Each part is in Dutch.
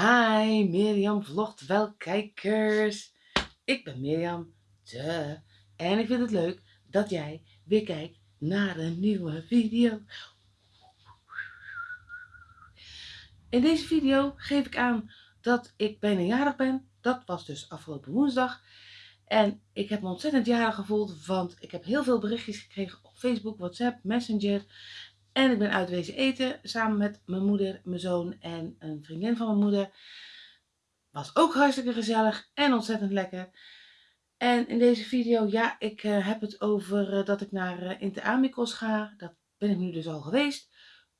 Hi, Mirjam vlogt wel kijkers. Ik ben Mirjam, de. En ik vind het leuk dat jij weer kijkt naar een nieuwe video. In deze video geef ik aan dat ik bijna jarig ben. Dat was dus afgelopen woensdag. En ik heb me ontzettend jarig gevoeld, want ik heb heel veel berichtjes gekregen op Facebook, WhatsApp, Messenger. En ik ben uit wezen eten samen met mijn moeder, mijn zoon en een vriendin van mijn moeder. Was ook hartstikke gezellig en ontzettend lekker. En in deze video, ja, ik uh, heb het over uh, dat ik naar uh, Interamicos ga. Dat ben ik nu dus al geweest.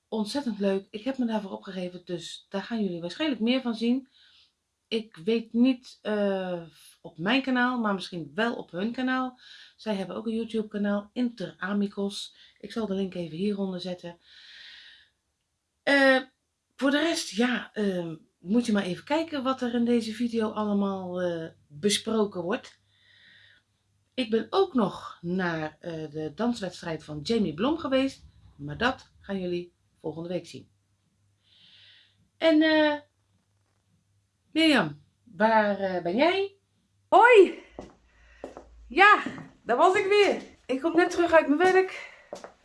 Ontzettend leuk. Ik heb me daarvoor opgegeven, dus daar gaan jullie waarschijnlijk meer van zien. Ik weet niet op mijn kanaal, maar misschien wel op hun kanaal. Zij hebben ook een YouTube kanaal, Interamicos. Ik zal de link even hieronder zetten. Uh, voor de rest, ja, uh, moet je maar even kijken wat er in deze video allemaal besproken wordt. Ik ben ook nog naar de danswedstrijd van Jamie Blom geweest. Maar dat gaan jullie volgende week zien. En eh Mirjam, waar ben jij? Hoi! Ja, daar was ik weer. Ik kom net terug uit mijn werk.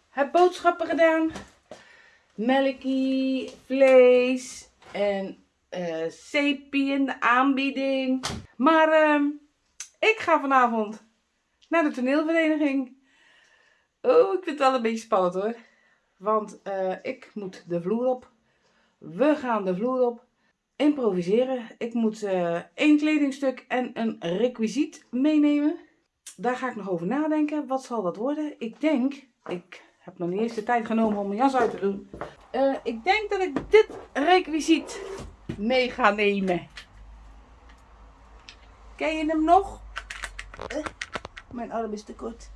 Heb boodschappen gedaan. Melkie, vlees en uh, in de aanbieding. Maar uh, ik ga vanavond naar de toneelvereniging. Oh, ik vind het wel een beetje spannend hoor. Want uh, ik moet de vloer op. We gaan de vloer op improviseren. Ik moet uh, één kledingstuk en een requisiet meenemen. Daar ga ik nog over nadenken. Wat zal dat worden? Ik denk, ik heb nog niet eens de tijd genomen om mijn jas uit te doen. Uh, ik denk dat ik dit requisiet mee ga nemen. Ken je hem nog? Uh, mijn arm is te kort.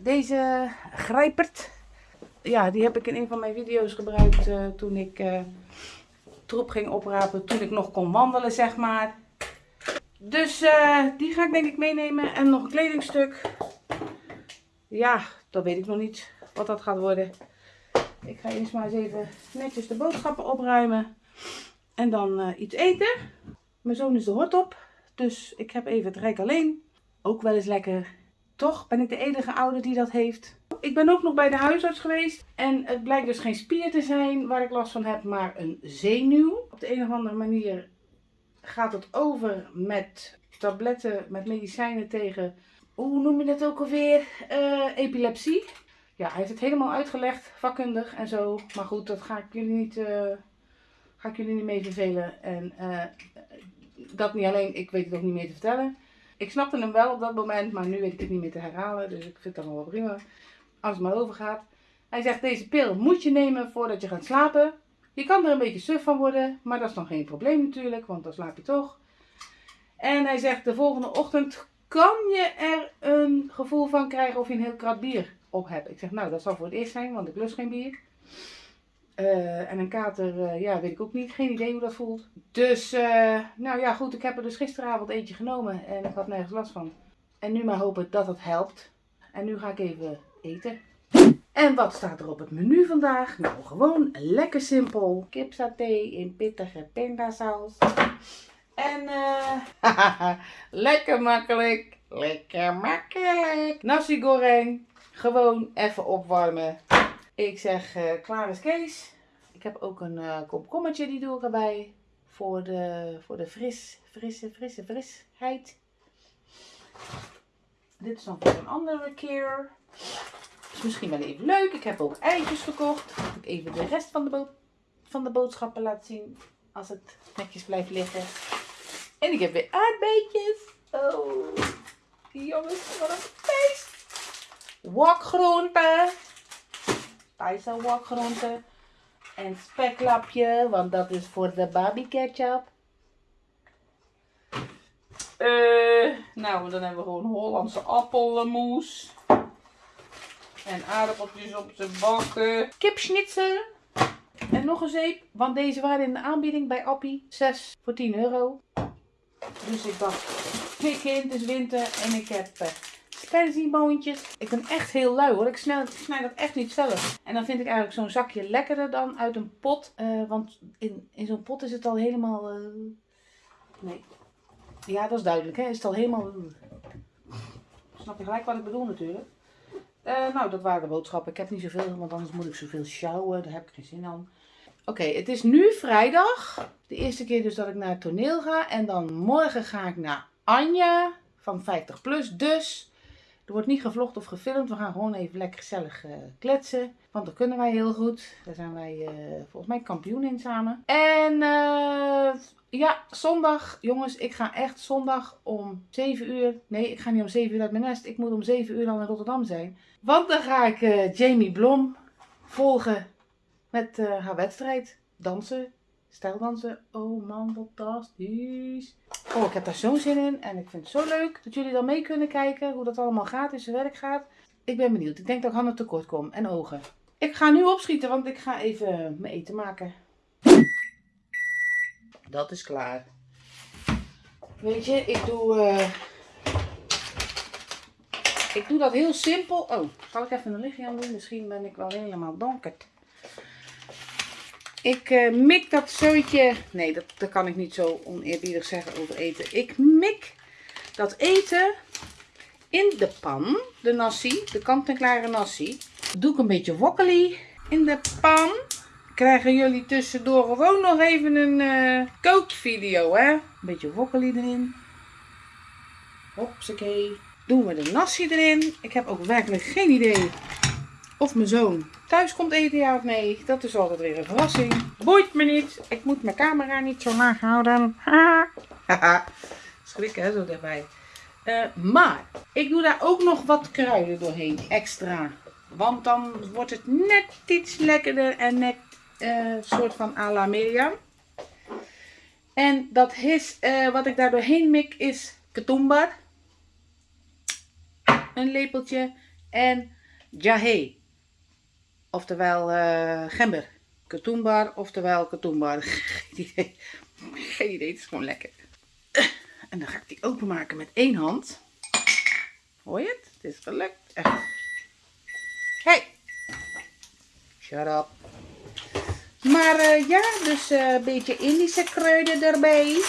Deze grijpert. Ja, die heb ik in een van mijn video's gebruikt uh, toen ik troep ging oprapen toen ik nog kon wandelen, zeg maar. Dus uh, die ga ik denk ik meenemen. En nog een kledingstuk. Ja, dat weet ik nog niet wat dat gaat worden. Ik ga eerst maar eens even netjes de boodschappen opruimen. En dan uh, iets eten. Mijn zoon is de hort op. Dus ik heb even het rijk alleen. Ook wel eens lekker. Toch ben ik de enige ouder die dat heeft. Ik ben ook nog bij de huisarts geweest. En het blijkt dus geen spier te zijn waar ik last van heb, maar een zenuw. Op de een of andere manier gaat het over met tabletten, met medicijnen tegen, hoe noem je dat ook alweer, uh, epilepsie. Ja, hij heeft het helemaal uitgelegd, vakkundig en zo. Maar goed, dat ga ik jullie niet, uh, ga ik jullie niet mee vervelen. En uh, dat niet alleen, ik weet het ook niet meer te vertellen. Ik snapte hem wel op dat moment, maar nu weet ik het niet meer te herhalen. Dus ik vind het allemaal wel prima als het maar overgaat. Hij zegt, deze pil moet je nemen voordat je gaat slapen. Je kan er een beetje suf van worden, maar dat is dan geen probleem natuurlijk, want dan slaap je toch. En hij zegt, de volgende ochtend kan je er een gevoel van krijgen of je een heel krat bier op hebt. Ik zeg, nou, dat zal voor het eerst zijn, want ik lust geen bier. Uh, en een kater, uh, ja, weet ik ook niet. Geen idee hoe dat voelt. Dus, uh, nou ja, goed. Ik heb er dus gisteravond eentje genomen en ik had nergens last van. En nu maar hopen dat het helpt. En nu ga ik even eten. En wat staat er op het menu vandaag? Nou, gewoon lekker simpel. Kipsaté in pittige pindasaus. En uh, lekker makkelijk. Lekker makkelijk. Nasi goreng. Gewoon even opwarmen. Ik zeg uh, klaar is Kees. Ik heb ook een uh, komkommertje, die doe ik erbij. Voor de, voor de fris, frisse, frisse, frisheid. Dit is dan voor een andere keer. Is misschien wel even leuk. Ik heb ook eitjes gekocht. Even de rest van de, van de boodschappen laat zien. Als het netjes blijft liggen. En ik heb weer aardbeetjes. Oh, jongens, wat een feest. Wokgroenten. Thaise wokgroenten. En speklapje, want dat is voor de baby ketchup. Uh, nou, dan hebben we gewoon Hollandse appelmoes. En aardappeltjes op zijn bakken. Kipschnitzel. En nog een zeep. Want deze waren in de aanbieding bij Appie. 6 voor 10 euro. Dus ik dacht, pik in, het is winter. En ik heb uh, persieboontjes. Ik ben echt heel lui hoor. Ik snij dat echt niet zelf. En dan vind ik eigenlijk zo'n zakje lekkerder dan uit een pot. Eh, want in, in zo'n pot is het al helemaal... eh, Nee. Ja, dat is duidelijk hè. Is het al helemaal... Snap je gelijk wat ik bedoel natuurlijk. Eh, nou, dat waren de boodschappen. Ik heb niet zoveel, want anders moet ik zoveel sjouwen. Daar heb ik geen zin aan. Oké, het is nu vrijdag. De eerste keer dus dat ik naar het toneel ga. En dan morgen ga ik naar Anja van 50 plus. Dus er wordt niet gevlogd of gefilmd. We gaan gewoon even lekker gezellig eh, kletsen. Want dat kunnen wij heel goed. Daar zijn wij eh, volgens mij kampioen in samen. En eh, ja, zondag. Jongens, ik ga echt zondag om 7 uur. Nee, ik ga niet om 7 uur uit mijn nest. Ik moet om 7 uur al in Rotterdam zijn. Want dan ga ik Jamie Blom volgen met haar wedstrijd. Dansen. Stijldansen. Oh man, fantastisch. Oh, ik heb daar zo'n zin in. En ik vind het zo leuk dat jullie dan mee kunnen kijken. Hoe dat allemaal gaat, in zijn werk gaat. Ik ben benieuwd. Ik denk dat ik handen tekort kom. En ogen. Ik ga nu opschieten, want ik ga even mijn eten maken. Dat is klaar. Weet je, ik doe... eh, Ik doe dat heel simpel. Oh, zal ik even een lichtje aan doen? Misschien ben ik wel helemaal donker. Ik eh, mik dat zootje. Nee, dat, dat kan ik niet zo oneerbiedig zeggen over eten. Ik mik dat eten in de pan. De nasi, de kant-en-klare nasi. Doe ik een beetje wokkeli in de pan. Krijgen jullie tussendoor gewoon nog even een eh, kookvideo, hè? Een beetje wokkeli erin. Hopsakee. Doen we de nasi erin. Ik heb ook werkelijk geen idee of mijn zoon thuis komt eten, ja of nee. Dat is altijd weer een verrassing. Boeit me niet. Ik moet mijn camera niet zo laag houden. Haha. Schrik hè, zo dichtbij. Eh, maar ik doe daar ook nog wat kruiden doorheen, extra. Want dan wordt het net iets lekkerder en net een soort van à la Miriam. En dat is, eh, wat ik daar doorheen mik, is ketumbar. Een lepeltje. En jahe. Oftewel eh, gember. Ketumbar, oftewel ketumbar. Geen idee. Geen idee, het is gewoon lekker. En dan ga ik die openmaken met één hand. Hoor je het? Het is gelukt. Hey! Shut up. Maar eh, ja, dus eh, een beetje Indische kruiden erbij.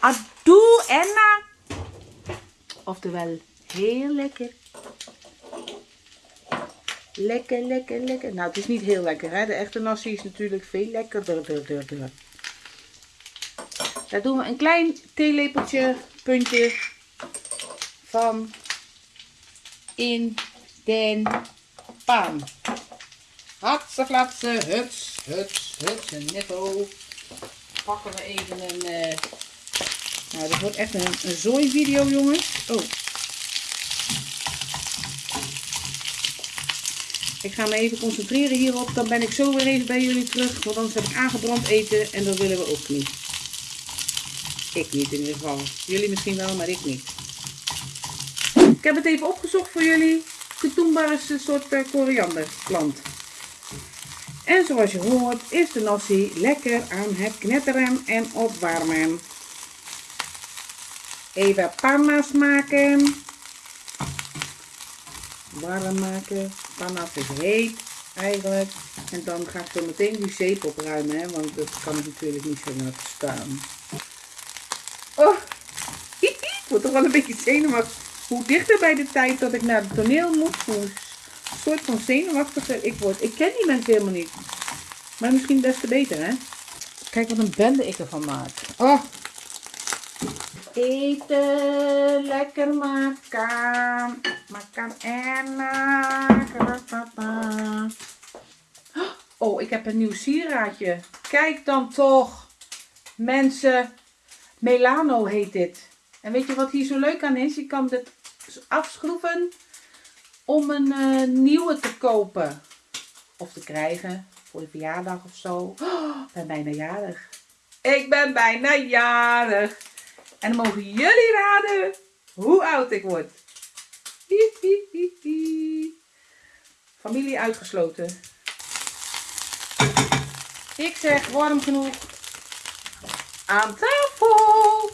Adoe enna. Oftewel, heel lekker. Lekker, lekker, lekker. Nou, het is niet heel lekker, hè. De echte nasi is natuurlijk veel lekkerder. Daar doen we een klein theelepeltje, puntje van in den pan. Hatse flatse, huts, huts, huts en netto. Pakken we even een... eh, Nou, dit wordt echt een, een zooi video, jongens. Oh. Ik ga me even concentreren hierop. Dan ben ik zo weer even bij jullie terug. Want anders heb ik aangebrand eten en dat willen we ook niet. Ik niet in ieder geval. Jullie misschien wel, maar ik niet. Ik heb het even opgezocht voor jullie. Ketumbar is een soort eh, korianderplant. En zoals je hoort is de nasi lekker aan het knetteren en opwarmen. Even panna's maken. Warm maken. Panna's is heet eigenlijk. En dan ga ik zo meteen die zeep opruimen. Hè, want dat kan natuurlijk niet zo laten staan. Oh, ik word toch wel een beetje zenuwachtig. Hoe dichter bij de tijd dat ik naar het toneel moet, hoe soort van zenuwachtiger ik word. Ik ken die mensen helemaal niet. Maar misschien des te beter, hè? Kijk wat een bende ik ervan maak. Oh. Eten, lekker maken. En maken. Oh, ik heb een nieuw sieraadje. Kijk dan toch. Mensen, Melano heet dit. En weet je wat hier zo leuk aan is? Je kan dit afschroeven om een eh, nieuwe te kopen. Of te krijgen voor je verjaardag of zo. Oh, ik ben bijna jarig. Ik ben bijna jarig. En dan mogen jullie raden hoe oud ik word. Familie uitgesloten. Ik zeg warm genoeg. Aan tafel.